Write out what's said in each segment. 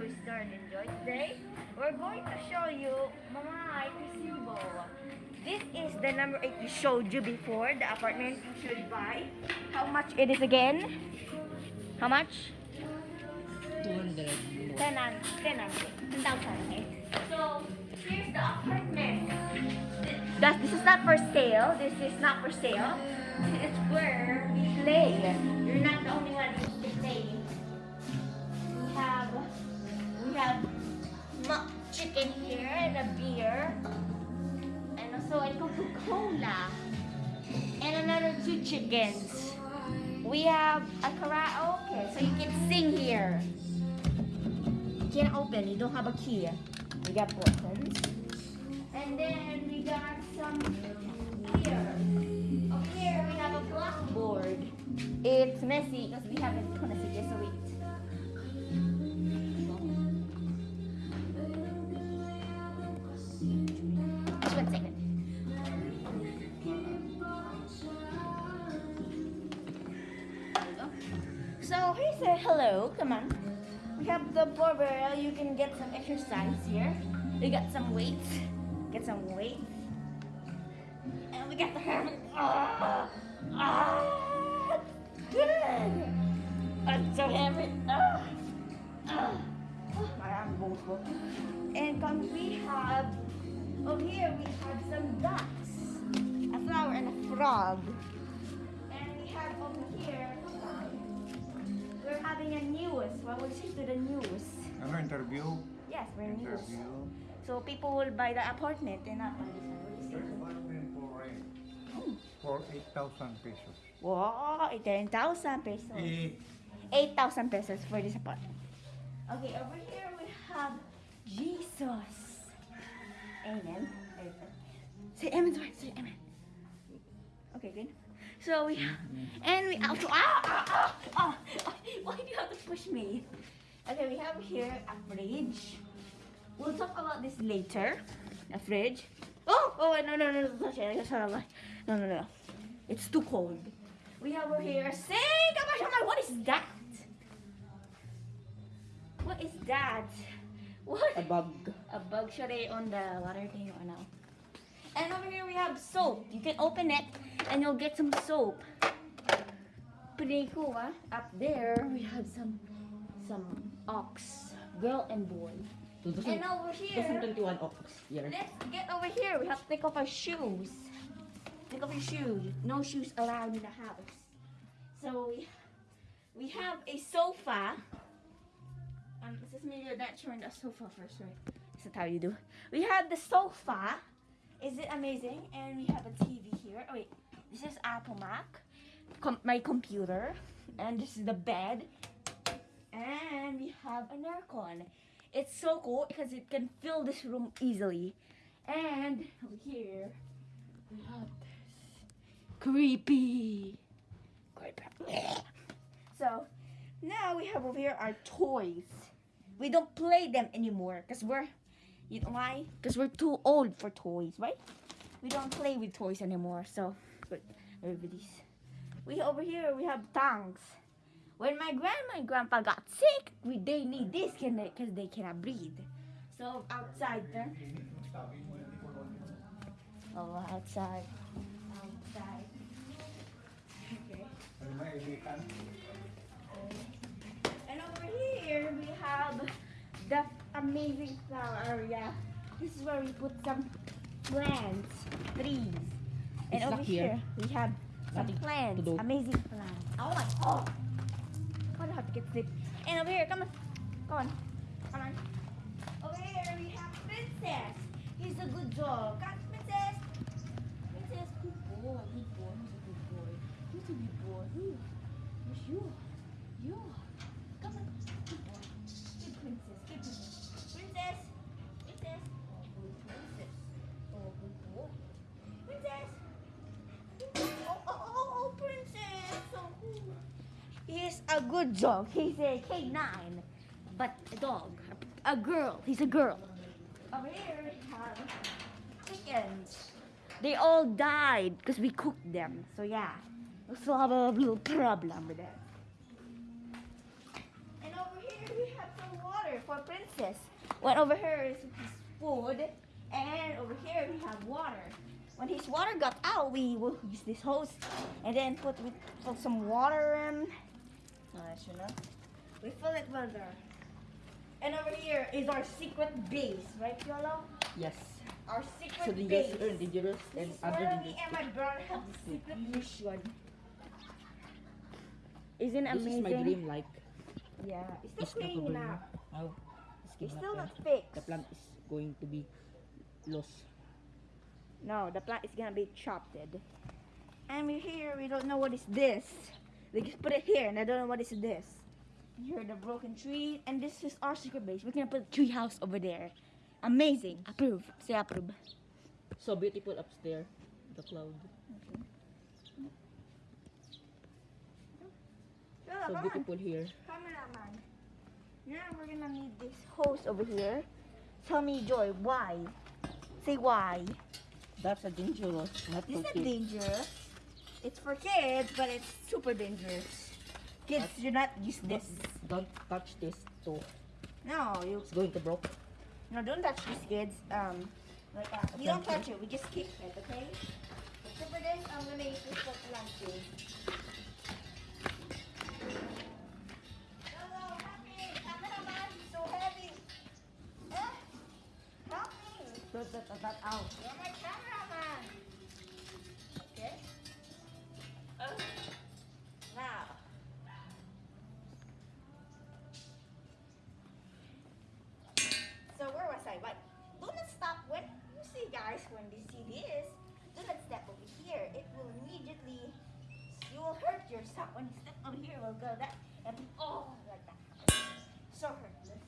new Start Enjoy. Today, we're going to show you Mamay Kasibo. This is the number 8 we showed you before, the apartment you should buy. How much it is again? How much? 200 more. 10 and 10 and 10,000. So, here's the apartment. That, this is not for sale. This is not for sale. It's where we play. You're not the only one who's to play. We have, have chicken here and a beer. And also a Coca-Cola. And another two chickens. We have a karaoke, so you can sing here. You can't open, you don't have a key. We got buttons. And then we got some here. Over here we have a blackboard. It's messy because we haven't connected it, so wait. So he said hello, come on. We have the barbell, you can get some exercise here. We got some weights, get some weights. And we got the hammer. Ah, ah, good. I'm so heavy. Ah, ah. Oh, my arm goes. And come we have, over here we have some ducks, a flower and a frog. And we have over here, having a news. Well, we'll shift to the news. Ano interview? Yes, we're news. So people will buy the apartment and not buy this There's one. apartment for rent. For 8,000 pesos. Wow, 10,000 pesos. Eh, 8,000 pesos for this apartment. Okay, over here we have Jesus. Amen. Say amen, say amen. Okay, good. So we and we also ah, ah, ah, ah, ah, why do you have to push me? Okay, we have here a fridge. We'll talk about this later. A fridge. Oh, oh no no no no touch it. No no no. It's too cold. We have over here a sink. Oh my God, what is that? What is that? What? A bug. A bug should I on the water thing or no? And over here we have soap. You can open it and you'll get some soap. Pretty cool, huh? Up there we have some some ox, girl and boy. And over here, 2021 ox year. let's get over here. We have to take off our shoes. Take off your shoes. No shoes allowed in the house. So we we have a sofa. Um, this is me not showing the sofa first, right? This is how you do. We have the sofa. Is it amazing? And we have a TV here. Oh wait, this is Apple Mac. Com- my computer, and this is the bed. And we have an aircon. It's so cool because it can fill this room easily. And here, we have this creepy. Creepy. So now we have over here our toys. We don't play them anymore because we're, you know why? Because we're too old for toys, right? We don't play with toys anymore. So, but everybody's. We over here we have tanks. When my grandma and grandpa got sick, we they need this because they cannot breathe. So outside there. Oh, outside. Outside. Okay. And over here we have the amazing flower area. This is where we put some plants, trees. And over here. here. we have some Nothing to plants, amazing plants. Oh my god! I have to get sleep. And over here, come on, come on, come on. Over here we have Princess. He's a good dog. Got a good dog. He's a K9. But a dog. A girl. He's a girl. Over here we have chickens. They all died because we cooked them. So yeah. We still have a little problem with that. And over here we have some water for Princess. One over here is his food, and over here we have water. When his water got out, we will use this hose, and then put put some water in. Uh, you know, we fill it with there. And over here is our secret base, right, Yolo? Yes. Our secret So the base. yes are dangerous and This is other where me dangerous. and my brother have a secret mission. Isn't This amazing? is my dream like. Yeah, it's It's still not cleaning over up. Oh, It's not still there. not fixed. The plant is going to be lost. No, the plant is gonna be chopped. And we're here, we don't know what is this. They just put it here, and I don't know what is this. Here, the broken tree, and this is our secret base. We're gonna put a tree house over there. Amazing. Approve. Say approve. So beautiful upstairs. The cloud. So beautiful here. Cameraman. Now we're gonna need this hose over here. Tell me, Joy, why? Say why. That's a dangerous. Not This is kids. dangerous. It's for kids, but it's super dangerous. Kids do not use this. Don't touch this too. No, you It's going to broke. no, don't touch this, kids. Um, like that. We don't touch it. We just kick it, okay? Except for this, I'm gonna use this for planting. But do not stop when you see guys when they see this. Do not step over here. It will immediately you will hurt yourself when you step over here. Will go that and oh like that. So hurtless.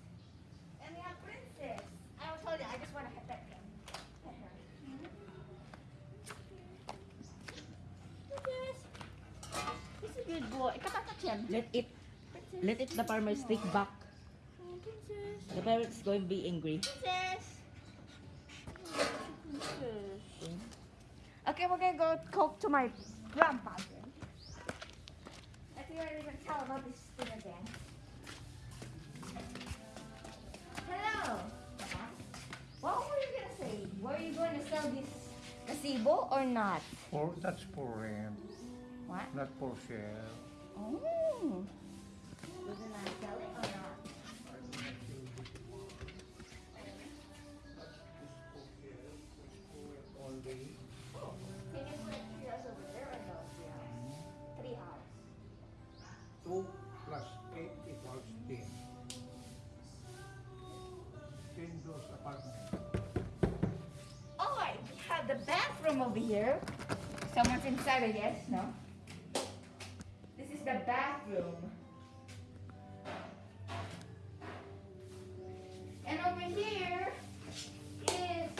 And we have princess. I will tell you. I just want to pet that. Her. Princess. Good boy. Let it, let it the farmers take back. Princess. The parents going to be angry. Princess. Princess. Okay, we're gonna go talk to my grandpa then. I think we're gonna tell about this thing again. Hello. What were you gonna say? Were you going to sell this gazebo or not? For, that's for rent, What? not for sale. Oh. We're gonna sell it or not? Over here. Someone's inside, I guess, no? This is the bathroom. And over here is.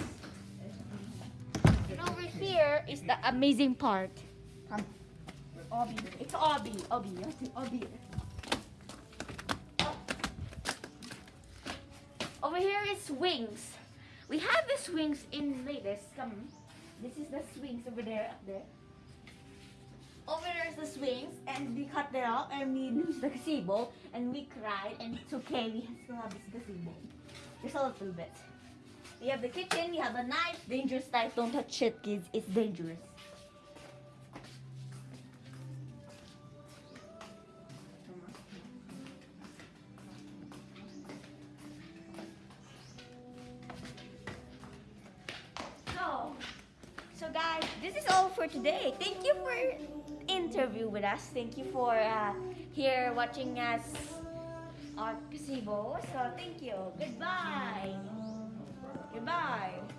And over here is the amazing part. Come. Obi. It's have to Obi. Over here is swings. We have the swings in latest. Come. This is the swings over there, up there. Over there is the swings, and we cut that out, and we lose the gazebo, and we cried, and it's okay. We still have this gazebo. Just a little bit. We have the kitchen. We have a knife. Dangerous knife. Don't touch it, kids. It's dangerous. Guys, this is all for today. Thank you for interview with us. Thank you for uh, here watching us our gazebo. So thank you. Goodbye. Goodbye.